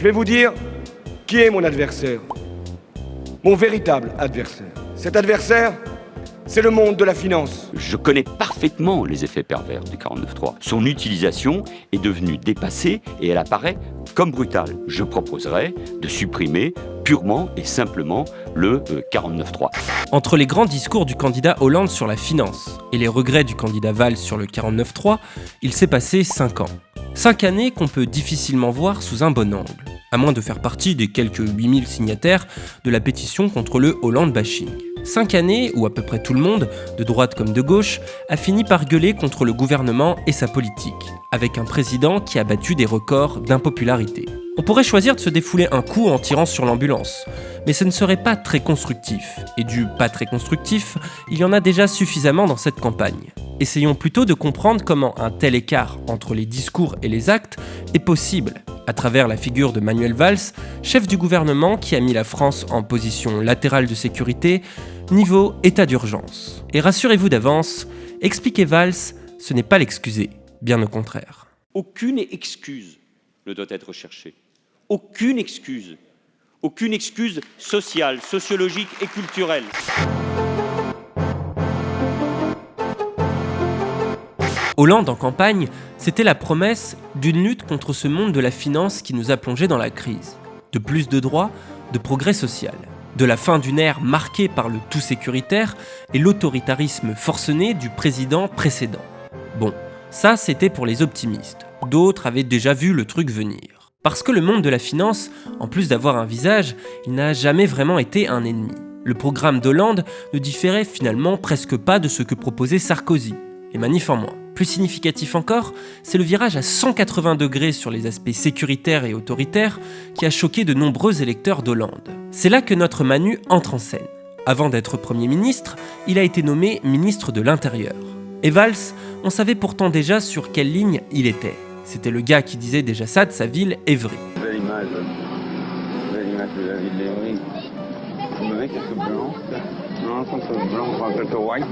Je vais vous dire qui est mon adversaire. Mon véritable adversaire. Cet adversaire, c'est le monde de la finance. Je connais parfaitement les effets pervers du 49.3. Son utilisation est devenue dépassée et elle apparaît comme brutale. Je proposerais de supprimer purement et simplement le 49.3. Euh, Entre les grands discours du candidat Hollande sur la finance et les regrets du candidat Valls sur le 49.3, il s'est passé 5 ans. 5 années qu'on peut difficilement voir sous un bon angle, à moins de faire partie des quelques 8000 signataires de la pétition contre le Hollande bashing. 5 années où à peu près tout le monde, de droite comme de gauche, a fini par gueuler contre le gouvernement et sa politique, avec un président qui a battu des records d'impopularité. On pourrait choisir de se défouler un coup en tirant sur l'ambulance, mais ce ne serait pas très constructif, et du pas très constructif, il y en a déjà suffisamment dans cette campagne. Essayons plutôt de comprendre comment un tel écart entre les discours et les actes est possible, à travers la figure de Manuel Valls, chef du gouvernement qui a mis la France en position latérale de sécurité, niveau état d'urgence. Et rassurez-vous d'avance, expliquer Valls, ce n'est pas l'excuser, bien au contraire. Aucune excuse ne doit être cherchée. Aucune excuse. Aucune excuse sociale, sociologique et culturelle. Hollande en campagne, c'était la promesse d'une lutte contre ce monde de la finance qui nous a plongés dans la crise. De plus de droits, de progrès social. De la fin d'une ère marquée par le tout sécuritaire et l'autoritarisme forcené du président précédent. Bon, ça c'était pour les optimistes. D'autres avaient déjà vu le truc venir. Parce que le monde de la finance, en plus d'avoir un visage, il n'a jamais vraiment été un ennemi. Le programme d'Hollande ne différait finalement presque pas de ce que proposait Sarkozy, et manif en moins. Plus significatif encore, c'est le virage à 180 degrés sur les aspects sécuritaires et autoritaires qui a choqué de nombreux électeurs d'Hollande. C'est là que notre Manu entre en scène. Avant d'être Premier ministre, il a été nommé ministre de l'Intérieur. Et Valls, on savait pourtant déjà sur quelle ligne il était. C'était le gars qui disait déjà ça de sa ville, Évry. D'Evry. Non, white.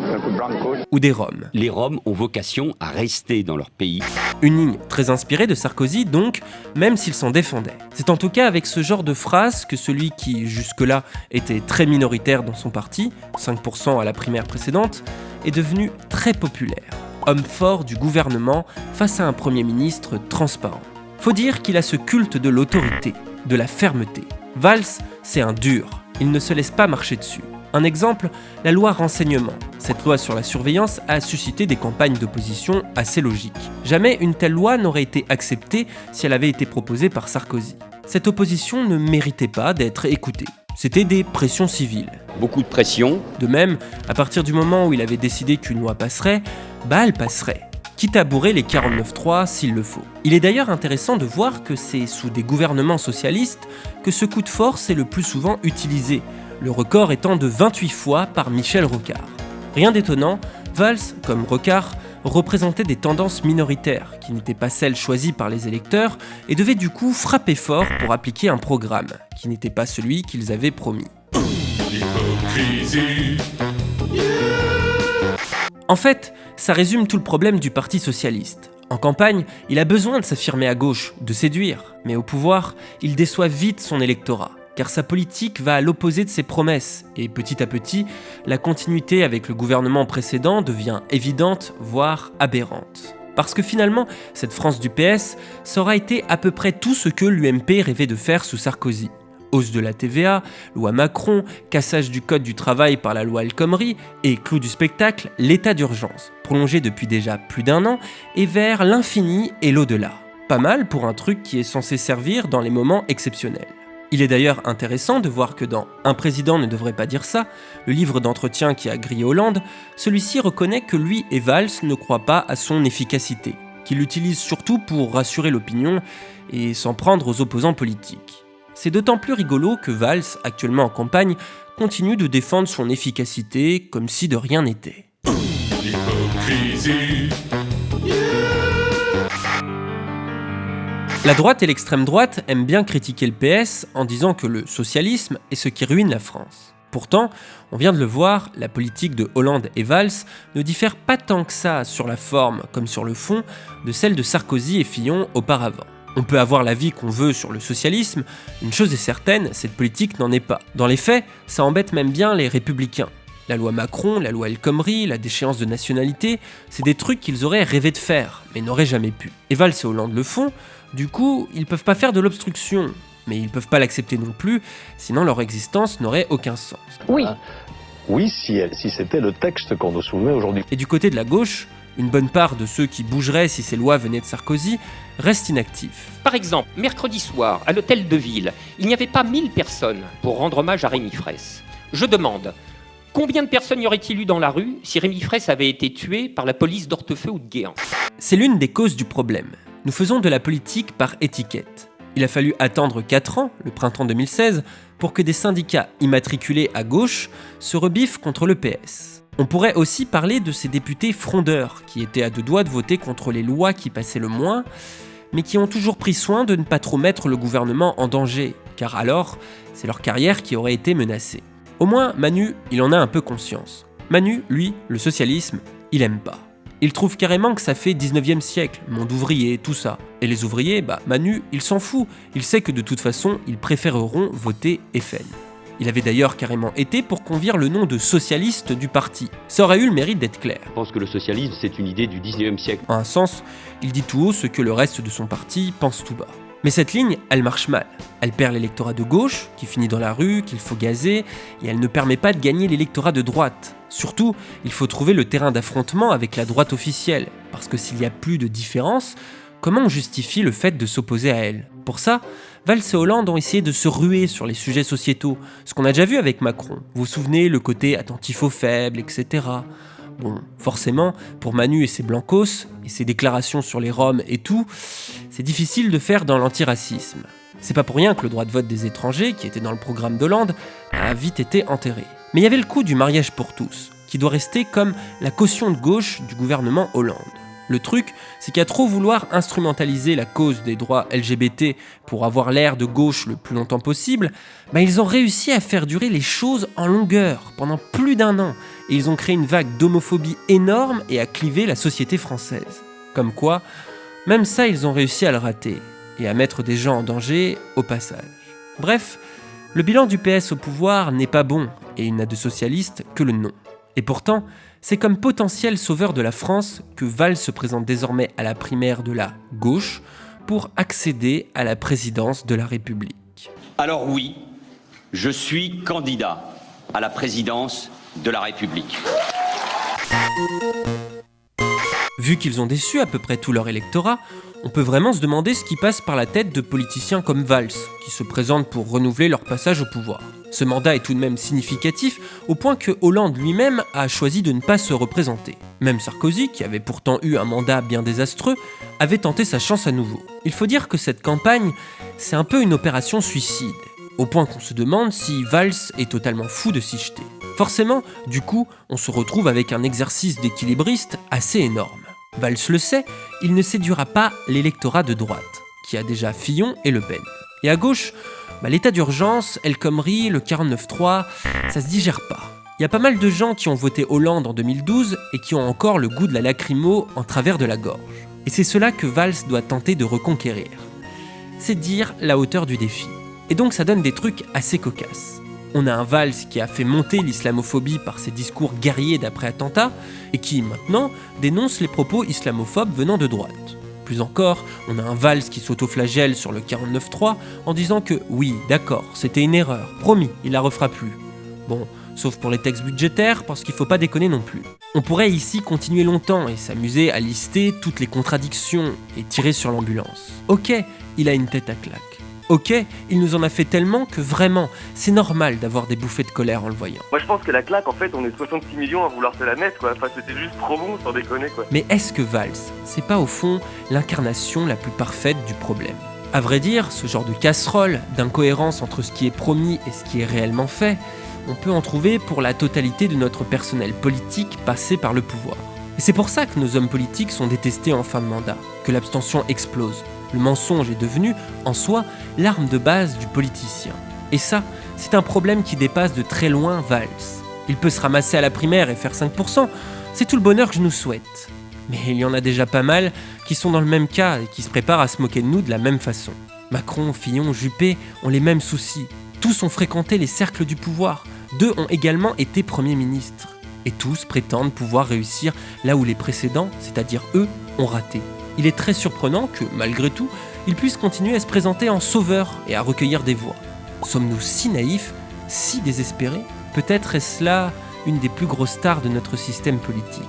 Ou des Roms. Les Roms ont vocation à rester dans leur pays. Une ligne très inspirée de Sarkozy donc, même s'il s'en défendait. C'est en tout cas avec ce genre de phrase que celui qui jusque-là était très minoritaire dans son parti, 5% à la primaire précédente, est devenu très populaire. Homme fort du gouvernement face à un Premier ministre transparent. Faut dire qu'il a ce culte de l'autorité, de la fermeté. Valls, c'est un dur, il ne se laisse pas marcher dessus. Un exemple, la loi renseignement. Cette loi sur la surveillance a suscité des campagnes d'opposition assez logiques. Jamais une telle loi n'aurait été acceptée si elle avait été proposée par Sarkozy. Cette opposition ne méritait pas d'être écoutée. C'était des pressions civiles. Beaucoup de pression. De même, à partir du moment où il avait décidé qu'une loi passerait, bah elle passerait quitte à bourrer les 49.3 s'il le faut. Il est d'ailleurs intéressant de voir que c'est sous des gouvernements socialistes que ce coup de force est le plus souvent utilisé, le record étant de 28 fois par Michel Rocard. Rien d'étonnant, Valls, comme Rocard, représentait des tendances minoritaires, qui n'étaient pas celles choisies par les électeurs, et devait du coup frapper fort pour appliquer un programme, qui n'était pas celui qu'ils avaient promis. En fait, ça résume tout le problème du Parti Socialiste. En campagne, il a besoin de s'affirmer à gauche, de séduire, mais au pouvoir, il déçoit vite son électorat, car sa politique va à l'opposé de ses promesses, et petit à petit, la continuité avec le gouvernement précédent devient évidente, voire aberrante. Parce que finalement, cette France du PS, ça aura été à peu près tout ce que l'UMP rêvait de faire sous Sarkozy hausse de la TVA, loi Macron, cassage du code du travail par la loi El Khomri et clou du spectacle, l'état d'urgence, prolongé depuis déjà plus d'un an et vers l'infini et l'au-delà. Pas mal pour un truc qui est censé servir dans les moments exceptionnels. Il est d'ailleurs intéressant de voir que dans Un président ne devrait pas dire ça, le livre d'entretien qui a grillé Hollande, celui-ci reconnaît que lui et Valls ne croient pas à son efficacité, qu'il l'utilise surtout pour rassurer l'opinion et s'en prendre aux opposants politiques. C'est d'autant plus rigolo que Valls, actuellement en campagne, continue de défendre son efficacité comme si de rien n'était. La droite et l'extrême droite aiment bien critiquer le PS en disant que le socialisme est ce qui ruine la France. Pourtant, on vient de le voir, la politique de Hollande et Valls ne diffère pas tant que ça sur la forme comme sur le fond de celle de Sarkozy et Fillon auparavant. On peut avoir l'avis qu'on veut sur le socialisme, une chose est certaine, cette politique n'en est pas. Dans les faits, ça embête même bien les républicains. La loi Macron, la loi El Khomri, la déchéance de nationalité, c'est des trucs qu'ils auraient rêvé de faire, mais n'auraient jamais pu. Et Valls et Hollande le font, du coup, ils peuvent pas faire de l'obstruction, mais ils peuvent pas l'accepter non plus, sinon leur existence n'aurait aucun sens. Oui. Oui, si, si c'était le texte qu'on nous soumet aujourd'hui. Et du côté de la gauche, une bonne part de ceux qui bougeraient si ces lois venaient de Sarkozy restent inactifs. Par exemple, mercredi soir, à l'hôtel de ville, il n'y avait pas 1000 personnes pour rendre hommage à Rémi Fraisse. Je demande, Combien de personnes y aurait-il eu dans la rue si Rémi Fraisse avait été tué par la police d'Hortefeux ou de Guéant? C'est l'une des causes du problème. Nous faisons de la politique par étiquette. Il a fallu attendre 4 ans, le printemps 2016, pour que des syndicats immatriculés à gauche se rebiffent contre le PS. On pourrait aussi parler de ces députés frondeurs qui étaient à deux doigts de voter contre les lois qui passaient le moins, mais qui ont toujours pris soin de ne pas trop mettre le gouvernement en danger, car alors c'est leur carrière qui aurait été menacée. Au moins, Manu, il en a un peu conscience. Manu, lui, le socialisme, il aime pas. Il trouve carrément que ça fait 19e siècle, monde ouvrier, tout ça. Et les ouvriers, bah Manu, il s'en fout. Il sait que de toute façon, ils préféreront voter FN. Il avait d'ailleurs carrément été pour qu'on vire le nom de socialiste du parti. Ça aurait eu le mérite d'être clair. Je pense que le socialisme, c'est une idée du 19e siècle. En un sens, il dit tout haut ce que le reste de son parti pense tout bas. Mais cette ligne, elle marche mal. Elle perd l'électorat de gauche, qui finit dans la rue, qu'il faut gazer, et elle ne permet pas de gagner l'électorat de droite. Surtout, il faut trouver le terrain d'affrontement avec la droite officielle, parce que s'il n'y a plus de différence, comment on justifie le fait de s'opposer à elle? Pour ça, Valls et Hollande ont essayé de se ruer sur les sujets sociétaux, ce qu'on a déjà vu avec Macron. Vous vous souvenez, le côté attentif aux faibles, etc. Bon, forcément, pour Manu et ses blancos, et ses déclarations sur les Roms et tout, c'est difficile de faire dans l'antiracisme. C'est pas pour rien que le droit de vote des étrangers, qui était dans le programme d'Hollande, a vite été enterré. Mais il y avait le coup du mariage pour tous, qui doit rester comme la caution de gauche du gouvernement Hollande. Le truc, c'est qu'à trop vouloir instrumentaliser la cause des droits LGBT pour avoir l'air de gauche le plus longtemps possible, bah ils ont réussi à faire durer les choses en longueur pendant plus d'un an, et ils ont créé une vague d'homophobie énorme et à cliver la société française. Comme quoi, même ça ils ont réussi à le rater, et à mettre des gens en danger au passage. Bref, le bilan du PS au pouvoir n'est pas bon, et il n'a de socialiste que le nom. Et pourtant, c'est comme potentiel sauveur de la France que Valls se présente désormais à la primaire de la gauche pour accéder à la présidence de la République. Alors oui, je suis candidat à la présidence de la République. Vu qu'ils ont déçu à peu près tout leur électorat, on peut vraiment se demander ce qui passe par la tête de politiciens comme Valls, qui se présentent pour renouveler leur passage au pouvoir. Ce mandat est tout de même significatif au point que Hollande lui-même a choisi de ne pas se représenter. Même Sarkozy, qui avait pourtant eu un mandat bien désastreux, avait tenté sa chance à nouveau. Il faut dire que cette campagne, c'est un peu une opération suicide, au point qu'on se demande si Valls est totalement fou de s'y jeter. Forcément, du coup, on se retrouve avec un exercice d'équilibriste assez énorme. Valls le sait, il ne séduira pas l'électorat de droite, qui a déjà Fillon et Le Pen. Et à gauche, bah, l'état d'urgence, El Khomri, le 49-3, ça se digère pas. Il y a pas mal de gens qui ont voté Hollande en 2012 et qui ont encore le goût de la lacrymo en travers de la gorge. Et c'est cela que Valls doit tenter de reconquérir. C'est dire la hauteur du défi. Et donc ça donne des trucs assez cocasses. On a un Valls qui a fait monter l'islamophobie par ses discours guerriers d'après-attentat et qui, maintenant, dénonce les propos islamophobes venant de droite. Plus encore, on a un Valls qui s'autoflagelle sur le 49.3 en disant que oui, d'accord, c'était une erreur, promis, il la refera plus. Bon, sauf pour les textes budgétaires, parce qu'il faut pas déconner non plus. On pourrait ici continuer longtemps et s'amuser à lister toutes les contradictions et tirer sur l'ambulance. Ok, il a une tête à claque. Ok, il nous en a fait tellement que vraiment, c'est normal d'avoir des bouffées de colère en le voyant. Moi je pense que la claque en fait on est 66 millions à vouloir se la mettre quoi, enfin c'était juste trop bon sans déconner quoi. Mais est-ce que Valls, c'est pas au fond l'incarnation la plus parfaite du problème? À vrai dire, ce genre de casserole, d'incohérence entre ce qui est promis et ce qui est réellement fait, on peut en trouver pour la totalité de notre personnel politique passé par le pouvoir. Et c'est pour ça que nos hommes politiques sont détestés en fin de mandat, que l'abstention explose. Le mensonge est devenu, en soi, l'arme de base du politicien. Et ça, c'est un problème qui dépasse de très loin Valls. Il peut se ramasser à la primaire et faire 5%, c'est tout le bonheur que je nous souhaite. Mais il y en a déjà pas mal qui sont dans le même cas et qui se préparent à se moquer de nous de la même façon. Macron, Fillon, Juppé ont les mêmes soucis. Tous ont fréquenté les cercles du pouvoir. Deux ont également été premiers ministres. Et tous prétendent pouvoir réussir là où les précédents, c'est-à-dire eux, ont raté. Il est très surprenant que, malgré tout, ils puissent continuer à se présenter en sauveurs et à recueillir des voix. Sommes-nous si naïfs, si désespérés? Peut-être est-ce là une des plus grosses stars de notre système politique.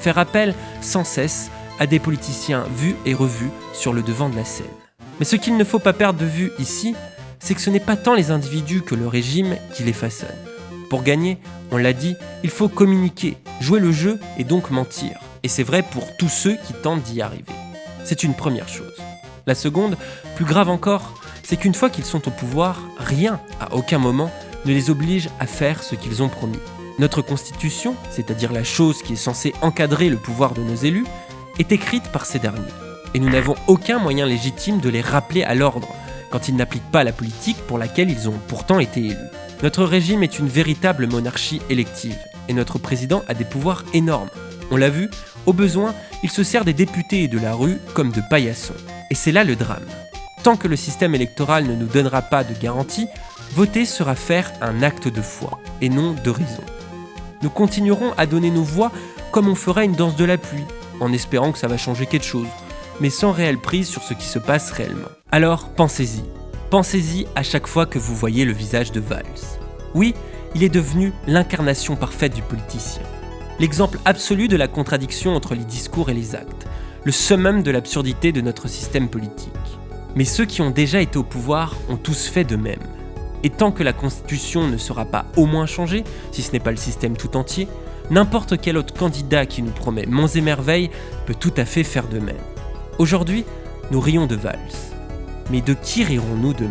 Faire appel sans cesse à des politiciens vus et revus sur le devant de la scène. Mais ce qu'il ne faut pas perdre de vue ici, c'est que ce n'est pas tant les individus que le régime qui les façonne. Pour gagner, on l'a dit, il faut communiquer, jouer le jeu et donc mentir. Et c'est vrai pour tous ceux qui tentent d'y arriver. C'est une première chose. La seconde, plus grave encore, c'est qu'une fois qu'ils sont au pouvoir, rien, à aucun moment, ne les oblige à faire ce qu'ils ont promis. Notre constitution, c'est-à-dire la chose qui est censée encadrer le pouvoir de nos élus, est écrite par ces derniers. Et nous n'avons aucun moyen légitime de les rappeler à l'ordre quand ils n'appliquent pas la politique pour laquelle ils ont pourtant été élus. Notre régime est une véritable monarchie élective, et notre président a des pouvoirs énormes. On l'a vu, au besoin, il se sert des députés et de la rue comme de paillassons. Et c'est là le drame. Tant que le système électoral ne nous donnera pas de garantie, voter sera faire un acte de foi, et non de raison. Nous continuerons à donner nos voix comme on ferait une danse de la pluie, en espérant que ça va changer quelque chose, mais sans réelle prise sur ce qui se passe réellement. Alors pensez-y. Pensez-y à chaque fois que vous voyez le visage de Valls. Oui, il est devenu l'incarnation parfaite du politicien. L'exemple absolu de la contradiction entre les discours et les actes. Le summum de l'absurdité de notre système politique. Mais ceux qui ont déjà été au pouvoir ont tous fait de même. Et tant que la Constitution ne sera pas au moins changée, si ce n'est pas le système tout entier, n'importe quel autre candidat qui nous promet monts et merveilles peut tout à fait faire de même. Aujourd'hui, nous rions de Valls. Mais de qui rirons-nous demain?